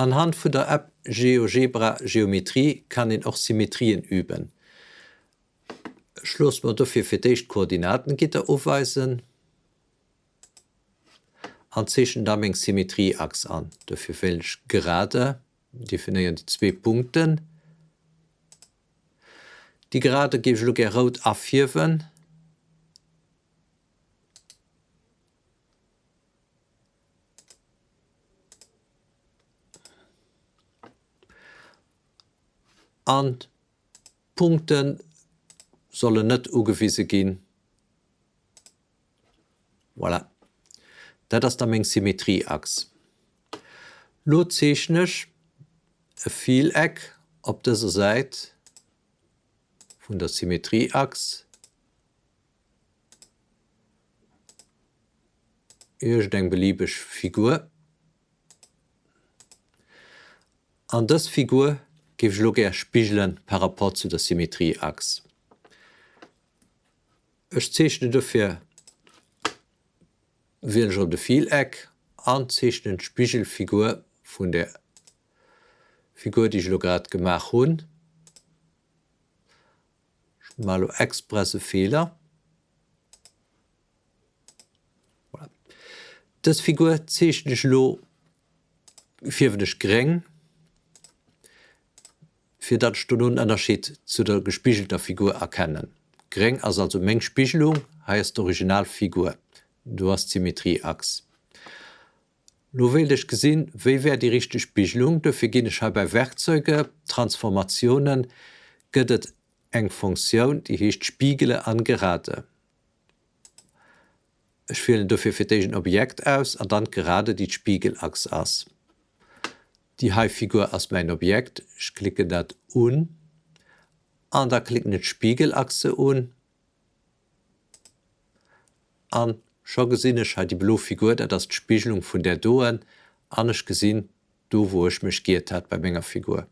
Anhand von der App GeoGebra Geometrie kann ich auch Symmetrien üben. Schluss man dafür für die Koordinatengitter aufweisen an zwischen Dumming Symmetrieachs an. Dafür wähle ich gerade, definieren die zwei Punkten. Die gerade gebe ich rot A4 an Punkten sollen net ugewiese gin. Voilà. Dat ass der még Symmetrieachs. Lo zechnech e Vieleck op dese seit vun der Symmetrieachs Ech deng beliebig Figur. An das Figur er Spichelen par rapport zu der Symmetrieachs. Ech zechne dofir will op de Vieleck anzechten Spichelfigur vun der Figur die ich lograt gemacht hun mal expresse Fehler. Das Figur zechten lo firwennech greng fir dat Stunde Unterschied zu der gespichelter Figur erkennen. Greng as also Mengspichelung heißt Originalfigur. Du hast Symmetrieachs. Lo willch gesinn, wie wär die richtige Spichelung, dafür gene ich bei Werkzeuge, Transformationen, göttet eng Funktion, die hecht Spiegele angerate. Ich wähle dafür für ein Objekt aus und dann gerade die Spiegelachs aus die Haifigur als mein Objekt. Ich klicke dat un. An da klicken net Spiegelachse un. An scho gesinnch hat die Blufigur, dat das Spiegelung vun der Doen anch gesinn, du wo ich mich giert hat bei Mengenger Figur.